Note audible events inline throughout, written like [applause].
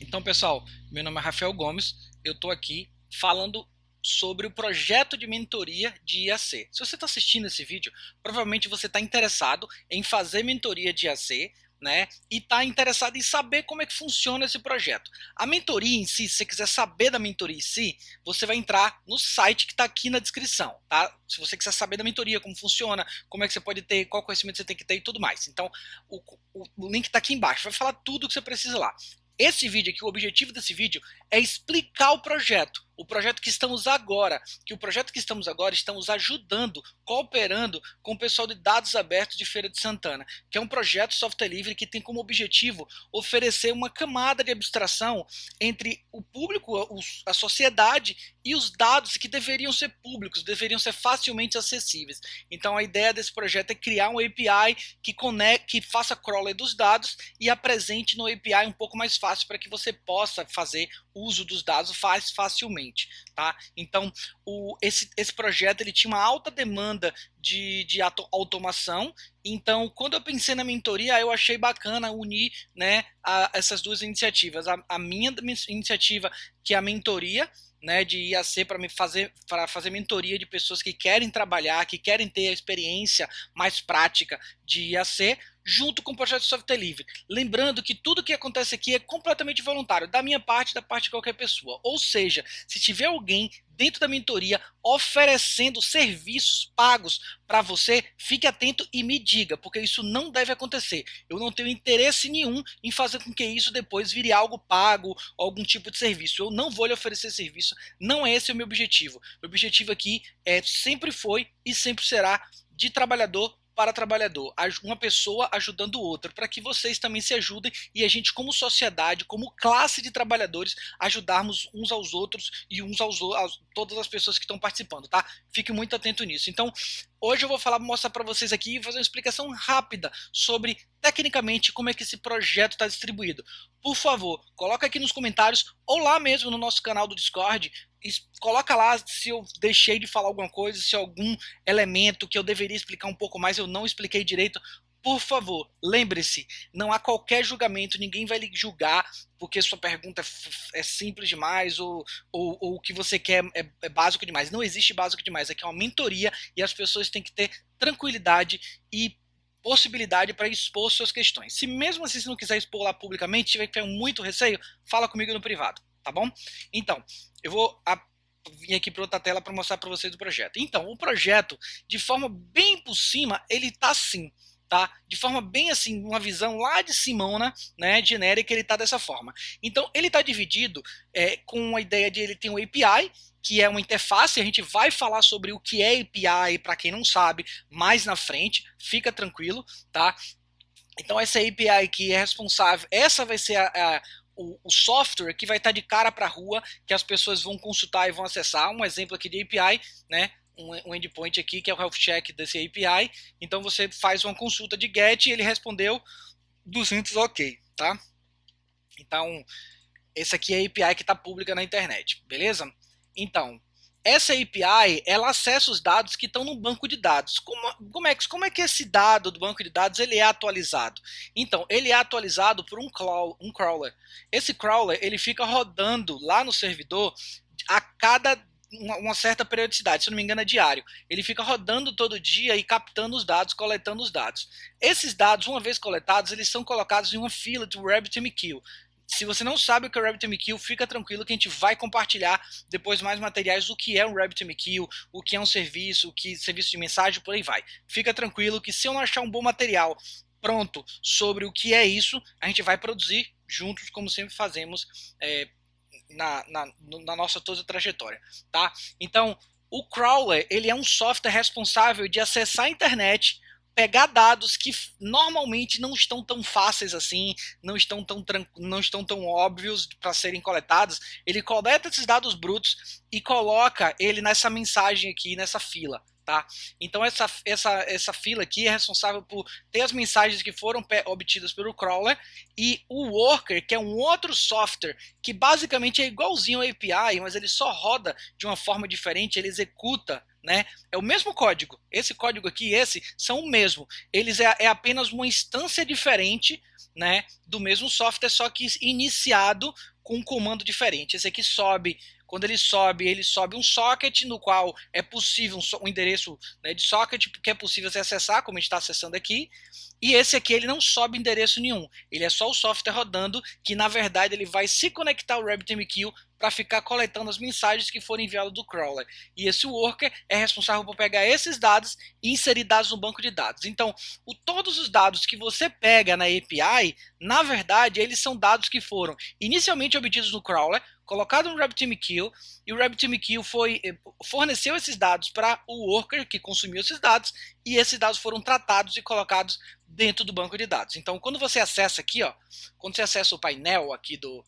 Então, pessoal, meu nome é Rafael Gomes, eu estou aqui falando sobre o projeto de mentoria de IAC. Se você está assistindo esse vídeo, provavelmente você está interessado em fazer mentoria de IAC, né? E está interessado em saber como é que funciona esse projeto. A mentoria em si, se você quiser saber da mentoria em si, você vai entrar no site que está aqui na descrição, tá? Se você quiser saber da mentoria, como funciona, como é que você pode ter, qual conhecimento você tem que ter e tudo mais. Então, o, o, o link está aqui embaixo, vai falar tudo o que você precisa lá. Esse vídeo aqui, o objetivo desse vídeo é explicar o projeto o projeto que estamos agora, que o projeto que estamos agora estamos ajudando, cooperando com o pessoal de dados abertos de Feira de Santana, que é um projeto software livre que tem como objetivo oferecer uma camada de abstração entre o público, a sociedade e os dados que deveriam ser públicos, deveriam ser facilmente acessíveis. Então a ideia desse projeto é criar um API que conecte, que faça crawler dos dados e apresente no API um pouco mais fácil para que você possa fazer uso dos dados faz facilmente, tá? Então, o, esse, esse projeto ele tinha uma alta demanda de, de automação, então quando eu pensei na mentoria, eu achei bacana unir né, a, essas duas iniciativas. A, a minha iniciativa, que é a mentoria, né, de IAC para me fazer para fazer mentoria de pessoas que querem trabalhar, que querem ter a experiência mais prática de IAC, junto com o projeto de software livre. Lembrando que tudo que acontece aqui é completamente voluntário, da minha parte, da parte de qualquer pessoa. Ou seja, se tiver alguém dentro da mentoria oferecendo serviços pagos para você, fique atento e me diga, porque isso não deve acontecer. Eu não tenho interesse nenhum em fazer com que isso depois vire algo pago, algum tipo de serviço. Eu não vou lhe oferecer serviço, não é esse o meu objetivo. O objetivo aqui é sempre foi e sempre será de trabalhador para trabalhador, uma pessoa ajudando outra, para que vocês também se ajudem e a gente, como sociedade, como classe de trabalhadores, ajudarmos uns aos outros e uns aos outros, todas as pessoas que estão participando, tá? Fique muito atento nisso. Então, hoje eu vou falar, mostrar para vocês aqui e fazer uma explicação rápida sobre tecnicamente como é que esse projeto está distribuído. Por favor, coloca aqui nos comentários ou lá mesmo no nosso canal do Discord coloca lá se eu deixei de falar alguma coisa, se algum elemento que eu deveria explicar um pouco mais eu não expliquei direito. Por favor, lembre-se, não há qualquer julgamento, ninguém vai lhe julgar porque sua pergunta é, é simples demais ou, ou, ou, o que você quer é, é básico demais. Não existe básico demais, aqui é uma mentoria e as pessoas têm que ter tranquilidade e possibilidade para expor suas questões. Se mesmo assim você não quiser expor lá publicamente, tiver muito receio, fala comigo no privado tá bom? Então, eu vou vir aqui para outra tela para mostrar para vocês o projeto. Então, o projeto, de forma bem por cima, ele tá assim, tá? De forma bem assim, uma visão lá de Simona, né, genérica, ele tá dessa forma. Então, ele tá dividido é, com a ideia de ele ter um API, que é uma interface, a gente vai falar sobre o que é API, para quem não sabe, mais na frente, fica tranquilo, tá? Então essa API que é responsável, essa vai ser a, a o, o, software que vai estar de cara para a rua, que as pessoas vão consultar e vão acessar. Um exemplo aqui de API, né? Um, um endpoint aqui que é o health check desse API. Então você faz uma consulta de GET e ele respondeu 200 OK, tá? Então, esse aqui é a API que está pública na internet, beleza? Então, essa API ela acessa os dados que estão no banco de dados. Como, como, é, como é que esse dado do banco de dados ele é atualizado? Então, ele é atualizado por um, um crawler. Esse crawler ele fica rodando lá no servidor a cada uma, uma, certa periodicidade, se não me engano é diário. Ele fica rodando todo dia e captando os dados, coletando os dados. Esses dados, uma vez coletados, eles são colocados em uma fila de RabbitMQ. Se você não sabe o que é o RabbitMQ, fica tranquilo que a gente vai compartilhar depois mais materiais do que é um RabbitMQ, o que é um serviço, o que serviço de mensagem, por aí vai. Fica tranquilo que se eu não achar um bom material pronto sobre o que é isso, a gente vai produzir juntos, como sempre fazemos é, na, na, na nossa toda trajetória, tá? Então, o crawler ele é um software responsável de acessar a internet pegar dados que normalmente não estão tão fáceis assim, não estão tão, não estão tão óbvios para serem coletados, ele coleta esses dados brutos e coloca ele nessa mensagem aqui, nessa fila. Tá? Então essa, essa, essa fila aqui é responsável por ter as mensagens que foram obtidas pelo crawler e o worker, que é um outro software que basicamente é igualzinho ao API, mas ele só roda de uma forma diferente, ele executa né? É o mesmo código. Esse código aqui e esse são o mesmo. Eles é, é apenas uma instância diferente né, do mesmo software, só que iniciado com um comando diferente. Esse aqui sobe quando ele sobe, ele sobe um socket no qual é possível um, um endereço né, de socket que é possível você acessar, como a gente está acessando aqui. E esse aqui ele não sobe endereço nenhum, ele é só o software rodando que na verdade ele vai se conectar ao RabbitMQ para ficar coletando as mensagens que foram enviadas do crawler. E esse worker é responsável por pegar esses dados e inserir dados no banco de dados. Então, o, todos os dados que você pega na API, na verdade, eles são dados que foram inicialmente obtidos no crawler, colocado no RabbitMQ, e o RabbitMQ foi, eh, forneceu esses dados para o worker que consumiu esses dados, e esses dados foram tratados e colocados dentro do banco de dados. Então, quando você acessa aqui, ó, quando você acessa o painel aqui do,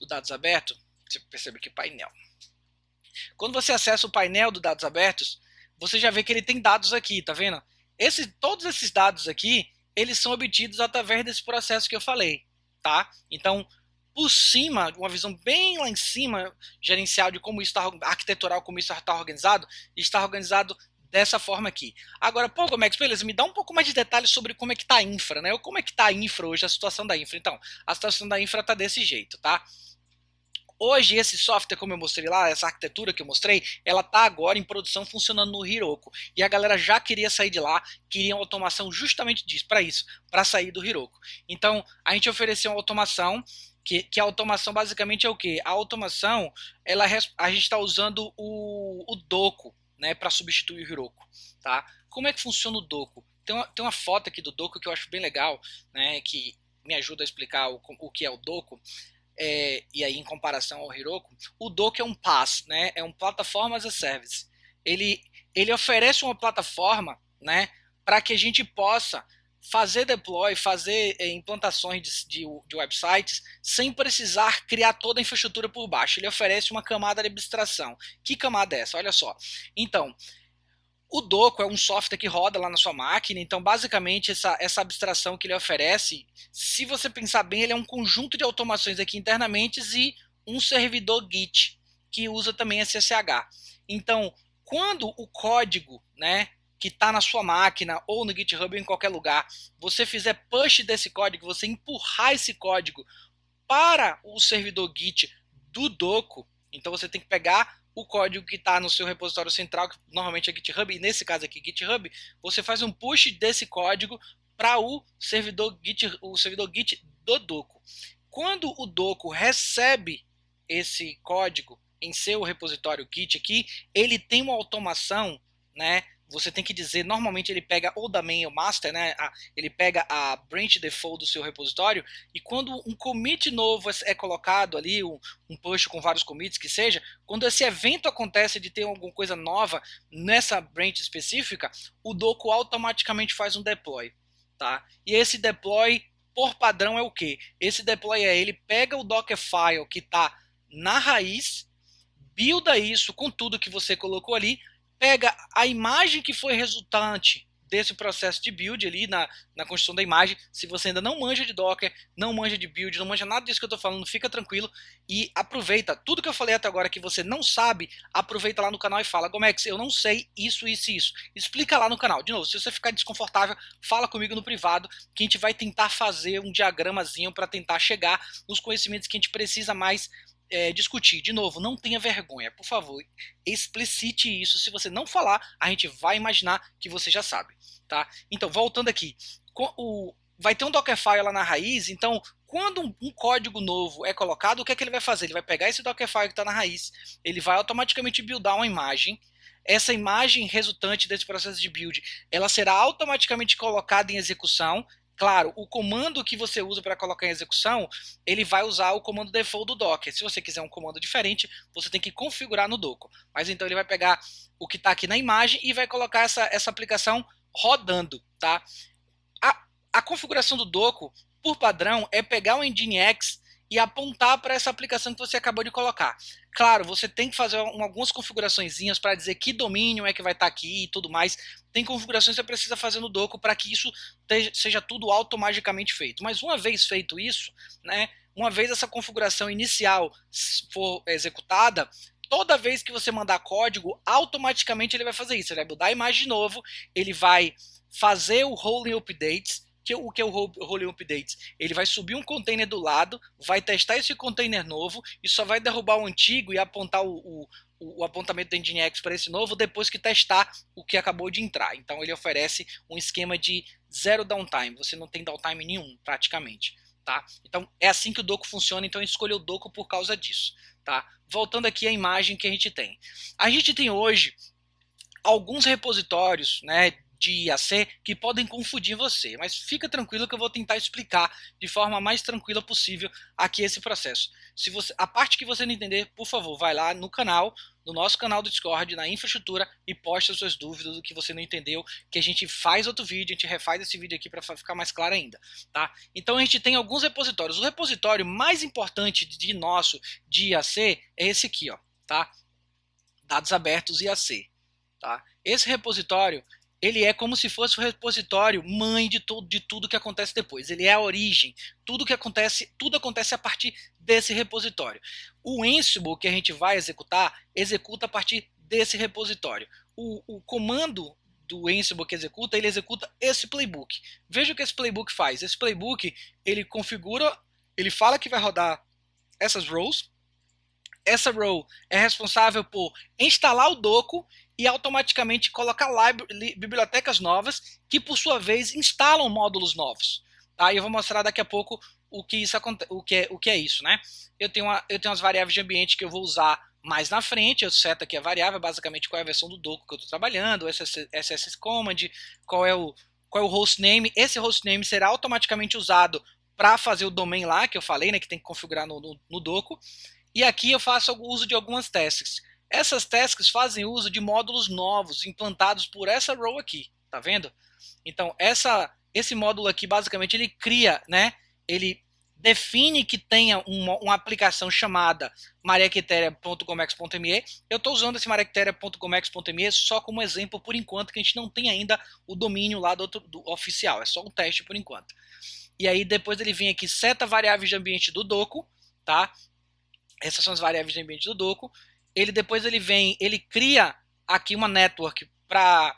do dados aberto, você percebe que painel. Quando você acessa o painel do dados abertos, você já vê que ele tem dados aqui, tá vendo? Esse, todos esses dados aqui, eles são obtidos através desse processo que eu falei, tá? Então, por cima, uma visão bem lá em cima, gerencial de como isso está, arquitetural, como isso está organizado, está organizado dessa forma aqui. Agora, pô, Gomex, beleza, me dá um pouco mais de detalhes sobre como é que está a infra, né? Como é que está a infra hoje, a situação da infra. Então, a situação da infra está desse jeito, tá? Hoje esse software, como eu mostrei lá, essa arquitetura que eu mostrei, ela está agora em produção funcionando no Heroku. E a galera já queria sair de lá, queria uma automação justamente disso, para isso, para sair do Heroku. Então, a gente ofereceu uma automação que, que, a automação basicamente é o que? A automação, ela, a gente está usando o, o Doco né, para substituir o Heroku. Tá? Como é que funciona o Doco? Tem uma, tem uma foto aqui do Doco que eu acho bem legal, né, que me ajuda a explicar o, o que é o Doco. É, e aí em comparação ao Heroku, o Doco é um PaaS, né, é um Platform as a Service. Ele, ele oferece uma plataforma né, para que a gente possa fazer deploy, fazer é, implantações de, de, de, websites sem precisar criar toda a infraestrutura por baixo. Ele oferece uma camada de abstração. Que camada é essa? Olha só. Então, o Doco é um software que roda lá na sua máquina, então basicamente essa, essa abstração que ele oferece, se você pensar bem, ele é um conjunto de automações aqui internamente e um servidor Git que usa também SSH. Então, quando o código, né, que está na sua máquina ou no GitHub ou em qualquer lugar, você fizer push desse código, você empurrar esse código para o servidor Git do Doco, então você tem que pegar o código que está no seu repositório central, que normalmente é GitHub, e nesse caso aqui GitHub, você faz um push desse código para o servidor Git, o servidor Git do Doco. Quando o Doco recebe esse código em seu repositório Git aqui, ele tem uma automação, né, você tem que dizer, normalmente ele pega ou da main ou master, né? A, ele pega a branch default do seu repositório e quando um commit novo é colocado ali, um, um push com vários commits que seja, quando esse evento acontece de ter alguma coisa nova nessa branch específica, o doco automaticamente faz um deploy, tá? E esse deploy por padrão é o que? Esse deploy é ele pega o Dockerfile que está na raiz, builda isso com tudo que você colocou ali pega a imagem que foi resultante desse processo de build ali na, na construção da imagem. Se você ainda não manja de Docker, não manja de build, não manja nada disso que eu estou falando, fica tranquilo e aproveita. Tudo que eu falei até agora que você não sabe, aproveita lá no canal e fala, Gomex, eu não sei isso, isso e isso. Explica lá no canal. De novo, se você ficar desconfortável, fala comigo no privado, que a gente vai tentar fazer um diagramazinho para tentar chegar nos conhecimentos que a gente precisa mais é, discutir. De novo, não tenha vergonha, por favor, explicite isso. Se você não falar, a gente vai imaginar que você já sabe, tá? Então, voltando aqui, o, vai ter um Dockerfile lá na raiz, então quando um, um, código novo é colocado, o que é que ele vai fazer? Ele vai pegar esse Dockerfile que está na raiz, ele vai automaticamente buildar uma imagem, essa imagem resultante desse processo de build, ela será automaticamente colocada em execução, Claro, o comando que você usa para colocar em execução, ele vai usar o comando default do Docker. Se você quiser um comando diferente, você tem que configurar no Docker. Mas então ele vai pegar o que está aqui na imagem e vai colocar essa, essa aplicação rodando. Tá? A, a configuração do Docker, por padrão, é pegar o Nginx e apontar para essa aplicação que você acabou de colocar. Claro, você tem que fazer algumas configurações para dizer que domínio é que vai estar tá aqui e tudo mais. Tem configurações que você precisa fazer no Doco para que isso seja tudo automaticamente feito. Mas uma vez feito isso, né, uma vez essa configuração inicial for executada, toda vez que você mandar código, automaticamente ele vai fazer isso. Ele vai mudar a imagem de novo, ele vai fazer o rolling updates, que, o que é o rolling updates? Ele vai subir um container do lado, vai testar esse container novo e só vai derrubar o antigo e apontar o, o, o apontamento do Nginx para esse novo depois que testar o que acabou de entrar. Então ele oferece um esquema de zero downtime, você não tem downtime nenhum praticamente. Tá? Então é assim que o doco funciona, então eu escolhi o doco por causa disso. Tá? Voltando aqui à imagem que a gente tem. A gente tem hoje alguns repositórios né, de IAC que podem confundir você, mas fica tranquilo que eu vou tentar explicar de forma mais tranquila possível aqui esse processo. Se você, a parte que você não entender, por favor, vai lá no canal, no nosso canal do Discord, na infraestrutura e poste as suas dúvidas do que você não entendeu, que a gente faz outro vídeo, a gente refaz esse vídeo aqui para ficar mais claro ainda, tá? Então a gente tem alguns repositórios. O repositório mais importante de nosso de IAC é esse aqui, ó, tá? Dados abertos IAC, tá? Esse repositório ele é como se fosse o repositório mãe de, todo, de tudo que acontece depois. Ele é a origem. Tudo que acontece, tudo acontece a partir desse repositório. O Ansible que a gente vai executar, executa a partir desse repositório. O, o comando do Ansible que executa, ele executa esse playbook. Veja o que esse playbook faz. Esse playbook, ele configura, ele fala que vai rodar essas rows. Essa row é responsável por instalar o doco e automaticamente colocar bibliotecas novas que, por sua vez, instalam módulos novos. Tá? E eu vou mostrar daqui a pouco o que, isso, o que, é, o que é isso. Né? Eu, tenho uma, eu tenho umas variáveis de ambiente que eu vou usar mais na frente, eu seto aqui a variável, basicamente qual é a versão do doco que eu estou trabalhando, SSS command, qual é o qual é o hostname. Esse hostname será automaticamente usado para fazer o domain lá, que eu falei, né, que tem que configurar no, no, no. E aqui eu faço o uso de algumas tasks. Essas tasks fazem uso de módulos novos implantados por essa row aqui, tá vendo? Então, essa, esse módulo aqui, basicamente, ele cria, né? Ele define que tenha uma, uma aplicação chamada mariaquitéria.gomex.me. Eu estou usando esse mariaquitéria.gomex.me só como exemplo por enquanto, que a gente não tem ainda o domínio lá do, do oficial, é só um teste por enquanto. E aí depois ele vem aqui, seta variáveis de ambiente do doco, tá? Essas são as variáveis de ambiente do doco ele depois ele vem, ele cria aqui uma network para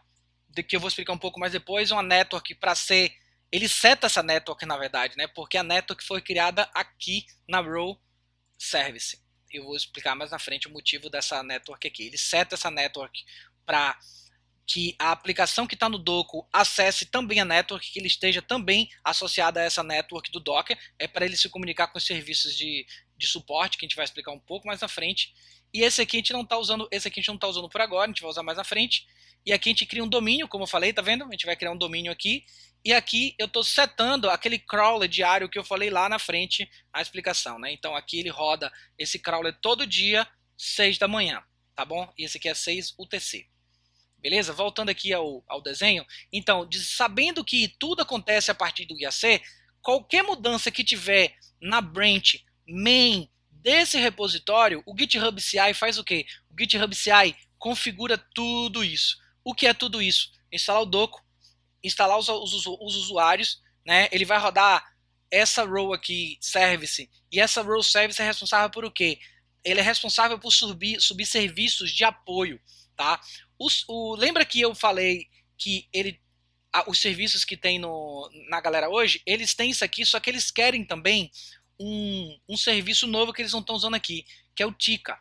que eu vou explicar um pouco mais depois, uma network para ser, ele seta essa network na verdade, né? Porque a network foi criada aqui na row service. Eu vou explicar mais na frente o motivo dessa network aqui. Ele seta essa network para que a aplicação que está no Doco acesse também a network, que ele esteja também associada a essa network do Docker, é para ele se comunicar com os serviços de, de suporte, que a gente vai explicar um pouco mais na frente. E esse aqui a gente não está usando, esse aqui a gente não está usando por agora, a gente vai usar mais na frente. E aqui a gente cria um domínio, como eu falei, tá vendo? A gente vai criar um domínio aqui. E aqui eu estou setando aquele crawler diário que eu falei lá na frente na explicação, né? Então aqui ele roda esse crawler todo dia, 6 da manhã, tá bom? E esse aqui é 6 UTC. Beleza? Voltando aqui ao, ao desenho. Então, de, sabendo que tudo acontece a partir do IAC, qualquer mudança que tiver na branch main desse repositório, o GitHub CI faz o quê? O GitHub CI configura tudo isso. O que é tudo isso? Instalar o doco, instalar os, os, os usuários, né? ele vai rodar essa row aqui, service, e essa row service é responsável por o quê? Ele é responsável por subir, subir serviços de apoio. Tá? Os, o, lembra que eu falei que ele os serviços que tem no, na galera hoje, eles têm isso aqui, só que eles querem também um, um serviço novo que eles não estão usando aqui, que é o Tika.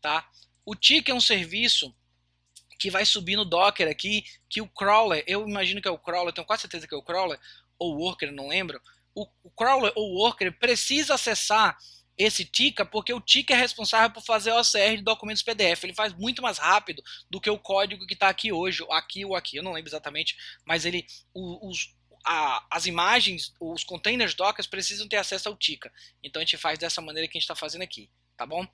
Tá? O Tika é um serviço que vai subir no Docker aqui, que o crawler, eu imagino que é o crawler, tenho quase certeza que é o crawler, ou worker, não lembro. O, o crawler ou worker precisa acessar esse Tika, porque o Tika é responsável por fazer OCR de documentos PDF. Ele faz muito mais rápido do que o código que está aqui hoje, aqui ou aqui, eu não lembro exatamente, mas ele, os, a, as imagens, os containers Docker precisam ter acesso ao Tika. Então a gente faz dessa maneira que a gente está fazendo aqui, tá bom?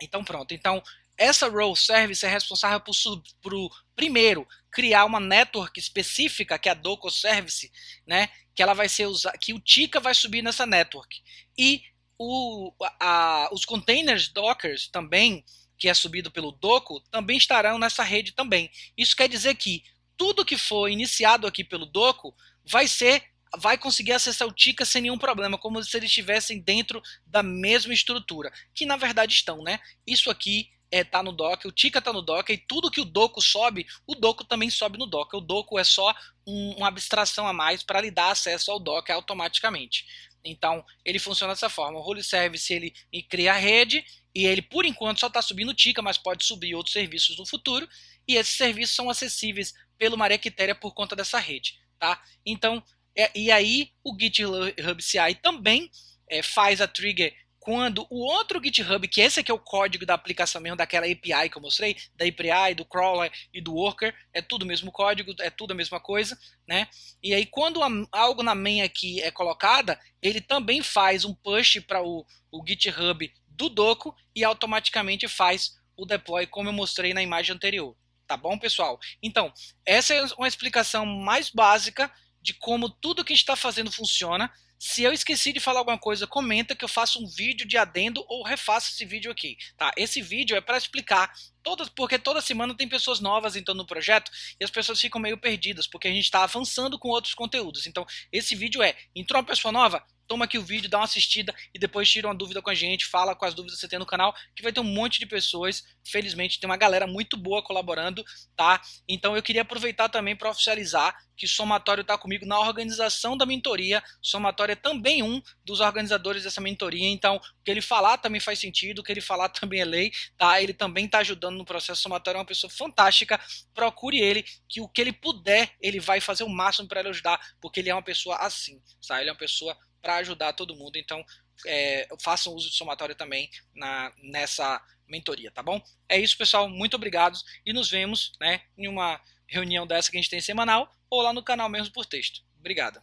Então pronto. Então essa role service é responsável por, por primeiro criar uma network específica que é a Docker Service, né? Que ela vai ser usada, que o Tika vai subir nessa network e o, a, os containers Docker também que é subido pelo Doco também estarão nessa rede também. Isso quer dizer que tudo que for iniciado aqui pelo Doco vai ser vai conseguir acessar o Tika sem nenhum problema, como se eles estivessem dentro da mesma estrutura, que na verdade estão, né? Isso aqui é, tá no Docker, o Tika tá no Docker, e tudo que o Doco sobe, o Doco também sobe no Docker. O Doco é só um, uma abstração a mais para lhe dar acesso ao Docker automaticamente. Então, ele funciona dessa forma. O Role Service ele cria a rede e ele, por enquanto, só está subindo o Tika, mas pode subir outros serviços no futuro. E esses serviços são acessíveis pelo MariaQueteria por conta dessa rede. Tá? Então, é, e aí o GitHub CI também é, faz a trigger quando o outro GitHub, que esse aqui é o código da aplicação mesmo, daquela API que eu mostrei, da API, do crawler e do worker, é tudo o mesmo código, é tudo a mesma coisa, né? E aí quando algo na main aqui é colocada, ele também faz um push para o, o GitHub do Doco e automaticamente faz o deploy, como eu mostrei na imagem anterior. Tá bom, pessoal? Então, essa é uma explicação mais básica de como tudo que a gente está fazendo funciona. Se eu esqueci de falar alguma coisa, comenta que eu faço um vídeo de adendo ou refaço esse vídeo aqui, tá? Esse vídeo é para explicar todas, porque toda semana tem pessoas novas entrando no projeto e as pessoas ficam meio perdidas, porque a gente está avançando com outros conteúdos. Então, esse vídeo é, entrou uma pessoa nova? Toma aqui o vídeo, dá uma assistida e depois tira uma dúvida com a gente, fala com as dúvidas que você tem no canal, que vai ter um monte de pessoas, felizmente tem uma galera muito boa colaborando, tá? Então eu queria aproveitar também para oficializar que Somatório está comigo na organização da mentoria, Somatório é também um dos organizadores dessa mentoria, então o que ele falar também faz sentido, o que ele falar [laughs] também é lei, tá? Ele também está ajudando no processo, Somatório é uma pessoa fantástica, procure ele, que o que ele puder, ele vai fazer o máximo para ele ajudar, porque ele é uma pessoa assim, tá? Ele é uma pessoa para ajudar todo mundo. Então, é, façam uso de somatório também na, nessa mentoria, tá bom? É isso, pessoal. Muito obrigado e nos vemos né, em uma reunião dessa que a gente tem semanal ou lá no canal mesmo por texto. Obrigado.